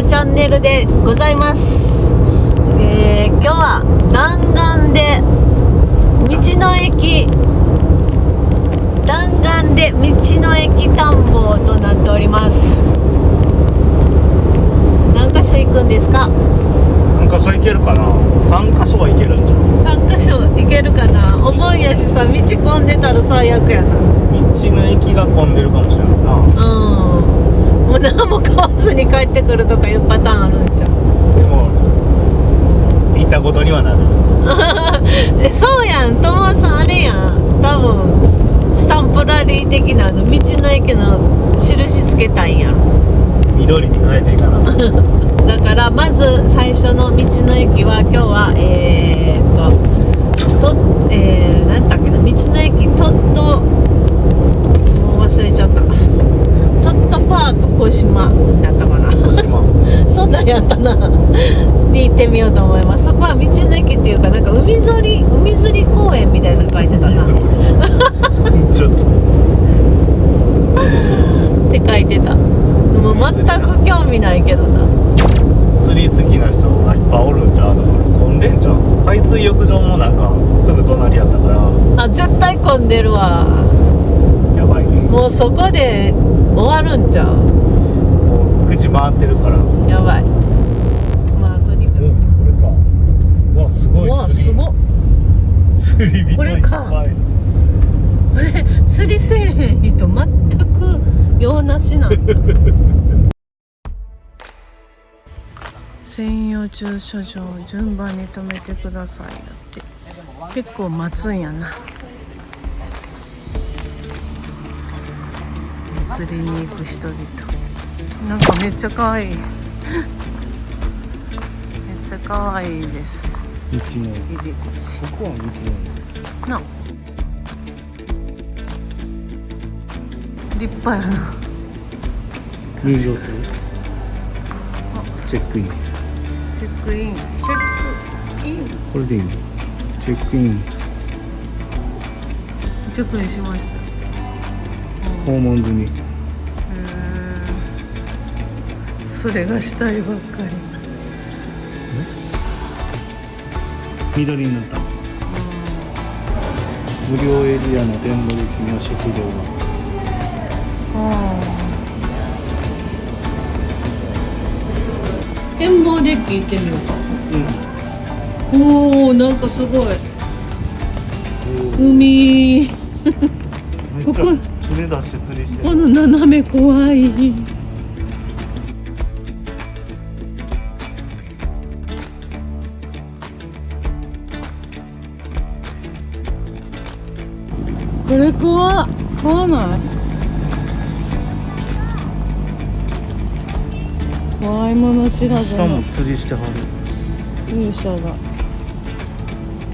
やチャンネルでございます、えー今日は弾丸で道の駅弾丸で道の駅探訪となっております。何箇所行くんですか？何箇所行けるかな？3箇所は行けるんじゃん。3箇所行けるかな？お盆やしさ道混んでたら最悪やな。道の駅が混んでるかもしれないな。うんもう何も買わずに帰ってくるとかいうパターンあるんじゃんでも行ったことにはなる。えそうやん。友さんあれやん。多分スタンプラリー的なあの道の駅の印つけたんやろ。緑に変えていかな。だからまず最初の道の駅は今日はえー、っととえー、何だっけな？道の駅トットもう忘れちゃっパーク小島やったかな。島。そんなんやったな。に行ってみようと思います。そこは道の駅っていうかなんか海釣り海釣り公園みたいなの書いてたな。って書いてた。もう全く興味ないけどな。釣り好きな人がいっぱいおるんじゃう？だから混んでんじゃん海水浴場もなんかすぐ隣やったから。あ絶対混んでるわもうそこで終わるんちゃう？もう口回ってるから。おやばい。まあとにかく。これか。うわすごい。うわすごっ。釣り人これか。これ釣りせえへん人全く用なしなんだ専用駐車場を順番に止めてくださいだって。結構待つんやな釣りに行く人々。なんかめっちゃ可愛い。めっちゃ可愛いです。入り口。ここは道のな。立派やな。入場する？チェックイン。チェックイン。チェックイン？これでいいのチェックイン。チェックインしました。訪問済みそれがしたいばっかり。緑になった無料エリアの展望デッキには？食堂が展望デッキ行ってみようか。うん。おおなんかすごい。海。ここ。この斜め怖い怖っ怖ない。怖いもの知らず下のも釣りしてはる。勇者が。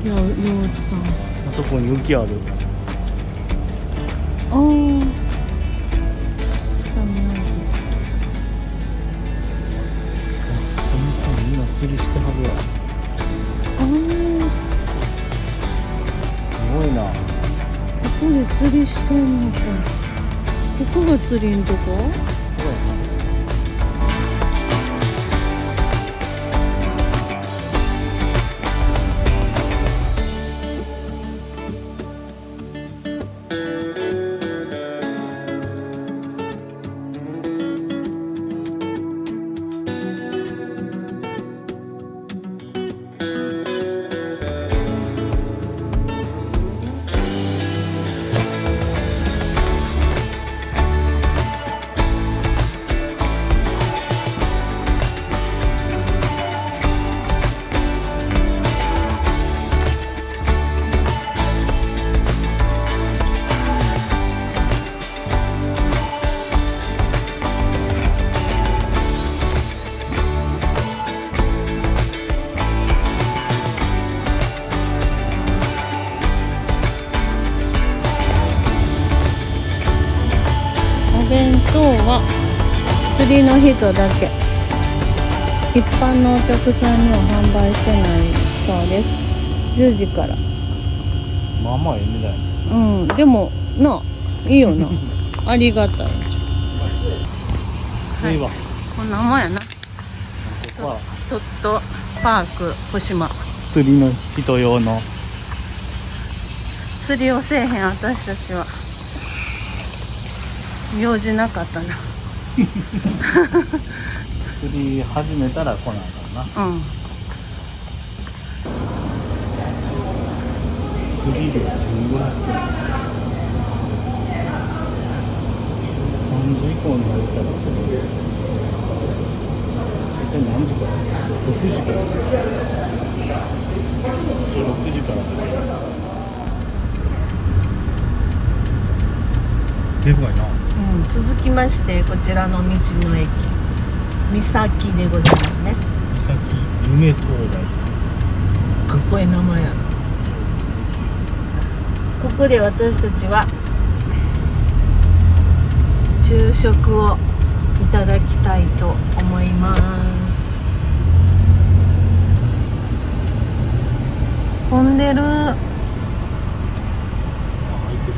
いや陽一さん。あそこに浮きある。ああここで釣りしてんのか。ここが釣りんとこ人だけ。一般のお客さんには販売してないそうです。10時から。まあまあええ値段やうん。でもないいよな。ありがたい。い。いわ。こんなもんやな。は。トットパーク福島釣りの人用の。釣りをせえへん私たちは。用事なかったな釣り始めたら来ないからな。うん釣り料1500円3時以降になったらそれ大体何時から6時からそう6時からでかいなうん、続きましてこちらの道の駅。三崎でございますね。三崎夢灯台。かっこいい名前やな。ここで私たちは昼食をいただきたいと思います。混んでるあ開いてる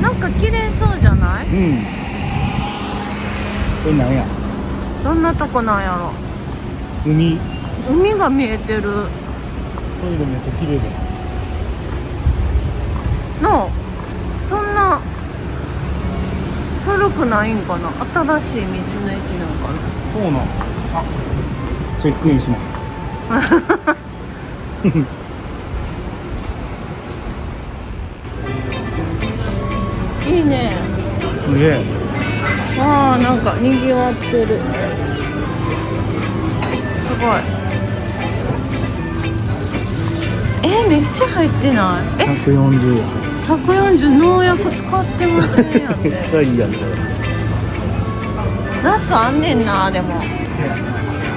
なんか綺麗そうじゃない？うん。これなんや？どんなとこなんやろ？海。海が見えてる。トイレめっちゃ綺麗だのそんな古くないんかな？新しい道の駅なんかそうなん。あチェックインします いいね。すげえ。あーなんかにぎわってる。すごい。えめっちゃ入ってない？え？140円140農薬使ってませんやっめってちゃいいやんこれ。ナスあんねんなでも。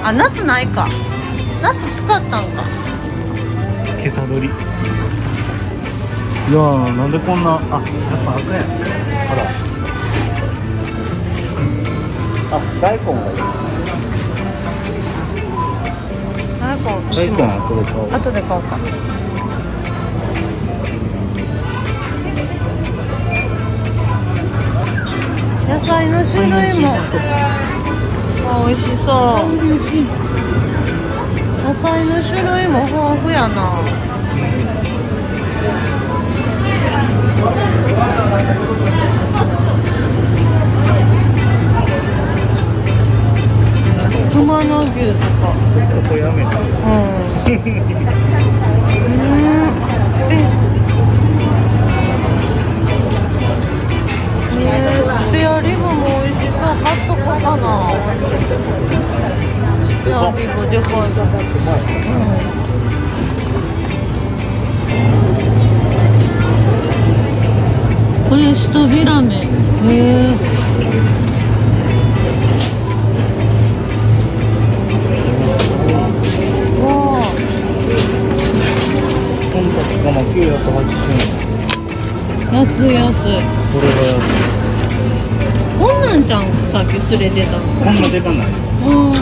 あナスないか。ナス使ったんか。今朝取りいやーなんでこんなあやっぱ赤や。んほら。あ大根がいい。大根。う大根。ちもはこれ買おう後で買おうか。野菜の種類も。あ美味しそう。野菜の種類も豊富やなごめん。980円安い安い。これが安いこんなんちゃんさっき連れてたのこんなでかない。うん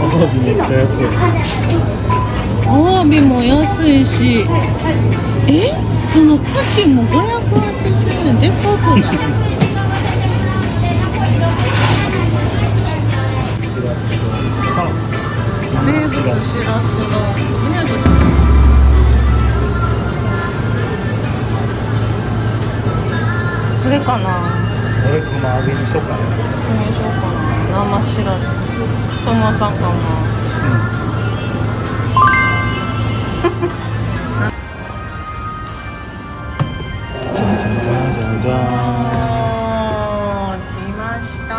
アワビめっちゃ安い。アワビも安いしえその牡蠣も580円でかくないらす。の名物これかな。俺熊揚げにしようかな。これにしようかな。生しらすトマさんかな。じゃんじゃんじゃんじゃんじゃおー来ました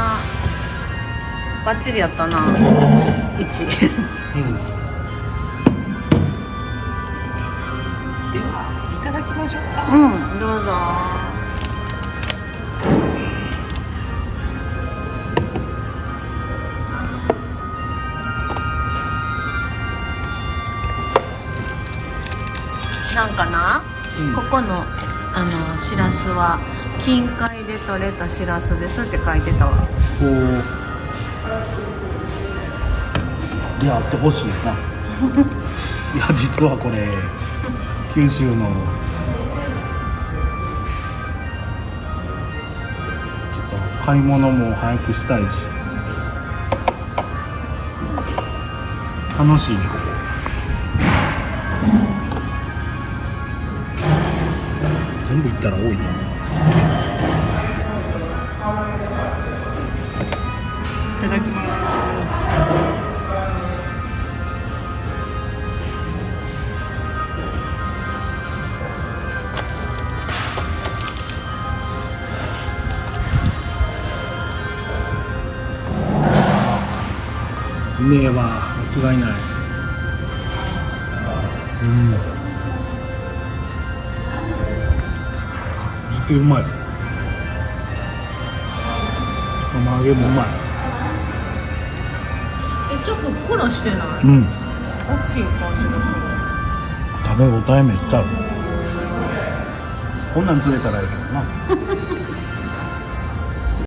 バッチリやったな。1ましょうかうんどうぞ。なんかな、うん。ここのあのしらすは近海で採れたしらすですって書いてたわ。こう。であってほしいな。いや実はこれ九州の買い物も早くしたいし。楽しい。ここ全部行ったら多いな。めえわ間違いない。うん。ずっとうまい。釜揚げもうまい。えちょっとふっくらしてない？うん。大きい感じがする。食べ応えめっちゃある。こんなん釣れたらいいけどな。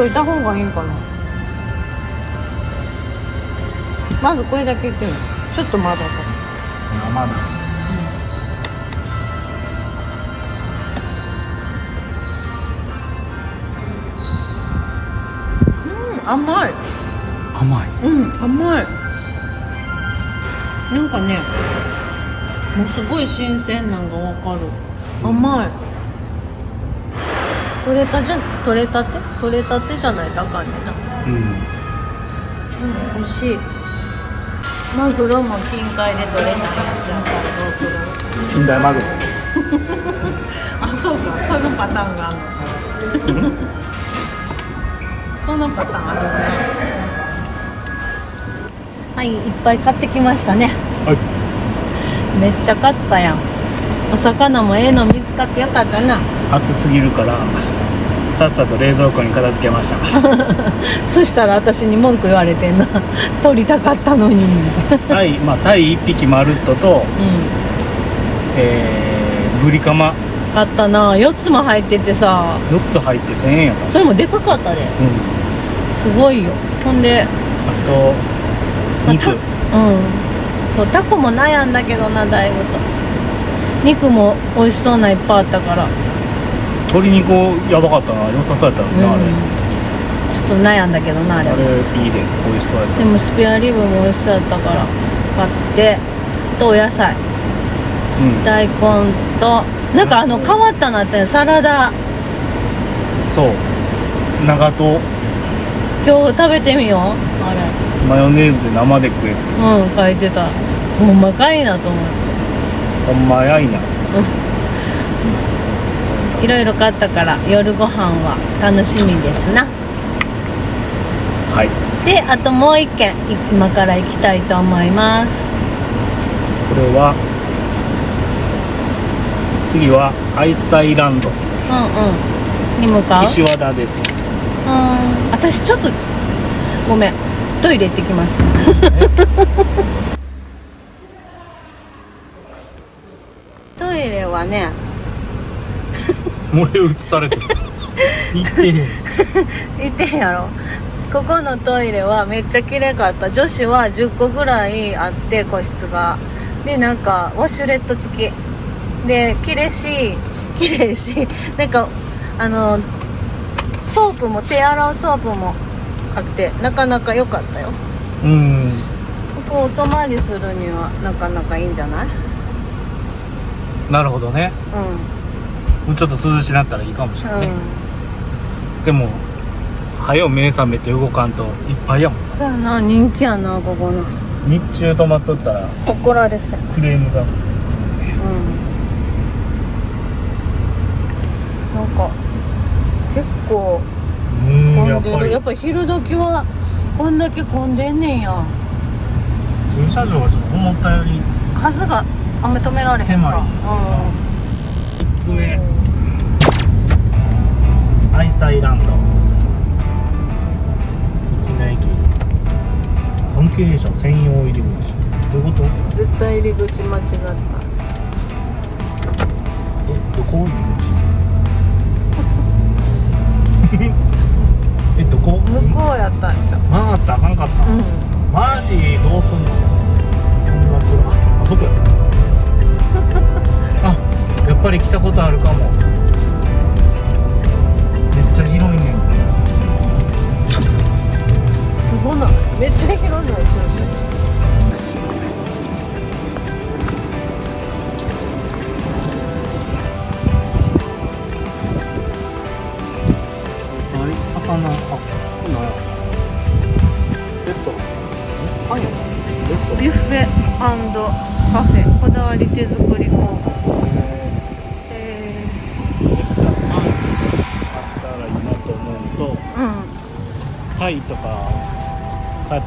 いた方がいいかな？まずこれだけいってみよう。ちょっとまだか生だ。うん甘い。甘い。うん甘い。なんかねもうすごい新鮮なんがわかる。甘い。取れたじゃ取れたて？取れたてじゃない？とあかんね。んなうん。うん美味しいマグロも近海で取れないやつやったらどうする？近代マグロ。あそうか。そのパターンがあるの。そのパターンあるなはいいっぱい買ってきましたね。はい。めっちゃ買ったやん。お魚もええの見つかってよかったな。暑すぎるからさっさと冷蔵庫に片付けました。そしたら私に文句言われてんな。取りたかったのに。みたいなタイまあタイ1匹まるっととうえー、ブリカマ。ん買ったな。4つも入っててさ。4つ入って1000円やった。それもでかかったで。うん。すごいよ。ほんであと肉。うん。そうタコも悩んだけどなだいぶと。肉も美味しそうないっぱいあったから鶏肉やばかったな。良さそうやったのうん。ね、あれちょっと悩んだけどなあれは。あれいいで美味しそうやった。でもスペアリブも美味しそうやったから買ってとお野菜。うん。大根となんかあの変わったなってサラダ。そう。長と今日食べてみようあマヨネーズで生で食えって。れうん書いてた。ほんまかいなと思って。ほんまやいないろいろ買ったから夜ご飯は楽しみですな。はい。であともう一軒い今から行きたいと思います。これは次はアイサイランド。うんうん。に向かう？岸和田です。うん。私ちょっとごめん。トイレ行ってきます。トイレはね漏れ映されてる。行ってへん行ってんやろ。ここのトイレはめっちゃ綺麗かった。女子は10個ぐらいあって個室が。でなんかウォシュレット付き。で綺麗し綺麗しなんかあのソープも手洗うソープもあってなかなか良かったよ。うん。ここお泊まりするにはなかなかいいんじゃない？なるほどね。うもうちょっと涼しなったらいいかもしれん、ないね、うん、でもはよ目覚めて動かんといっぱいやもんそうやな。人気やなここの日中泊まっとったら怒られそうクレームがうん。なんか結構うん混んでる。やっぱ昼時はこんだけ混んでんねんや。駐車場がちょっと思ったより数があんま止められへんか。狭い。3つ目アイサイランド。道の駅。関係者専用入り口。どういうこと？絶対入り口間違った。えどこ？入り口。えどこ？向こうやったんじゃん曲がった？あかんかった、うん、マジどうすんの？こんな車あそこや。あやっぱり来たことあるかも。っちゃ広いねすごないめっちゃ広いの駐車場あ、ンビュッフェカフェこだわり手作りイとかか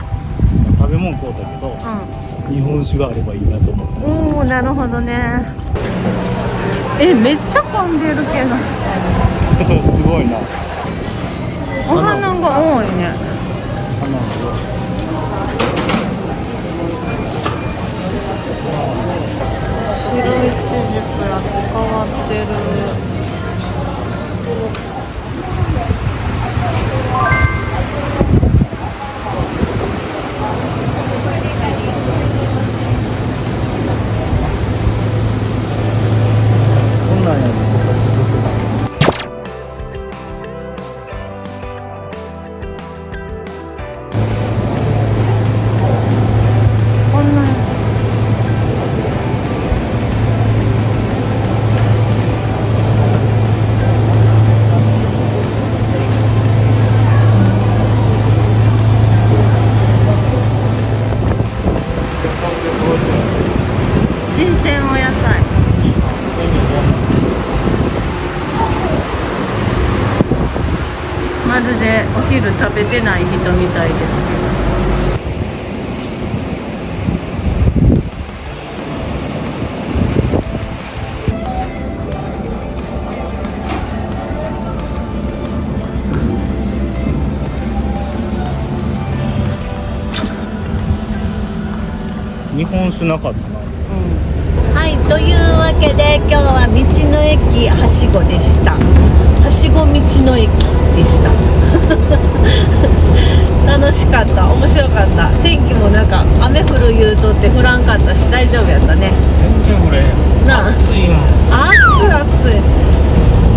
食べ物買うたけどう日本酒があればいいなと思うんおおなるほどね。えめっちゃ混んでるけど。すごいな。お花が多いね。花の白いちじくや変わってるでお昼食べてない人みたいですけど。日本酒なかったな。はいというわけで今日は道の駅はしごでした。はしご道の駅。でした。楽しかった。面白かった。天気もなんか雨降る言うとって降らんかったし大丈夫やったね。全然これなあ。暑いもん。暑い暑い。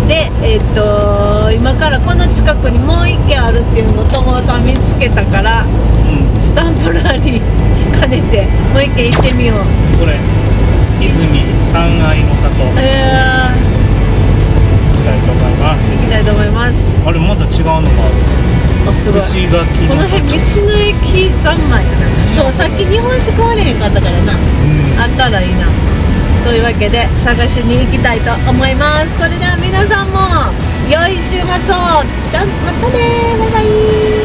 でえっ、と今からこの近くにもう一軒あるっていうのを友さん見つけたからうん。スタンプラリー兼ねてもう一軒行ってみよう。これ泉三愛の里いと思い行きたいと思います。あれまた違うのがあすごい。この辺道の駅三昧やな。そうさっき日本酒買われへんかったからな。うん。あったらいいな。というわけで探しに行きたいと思います。それでは皆さんも良い週末を。じゃあまたねバイバイ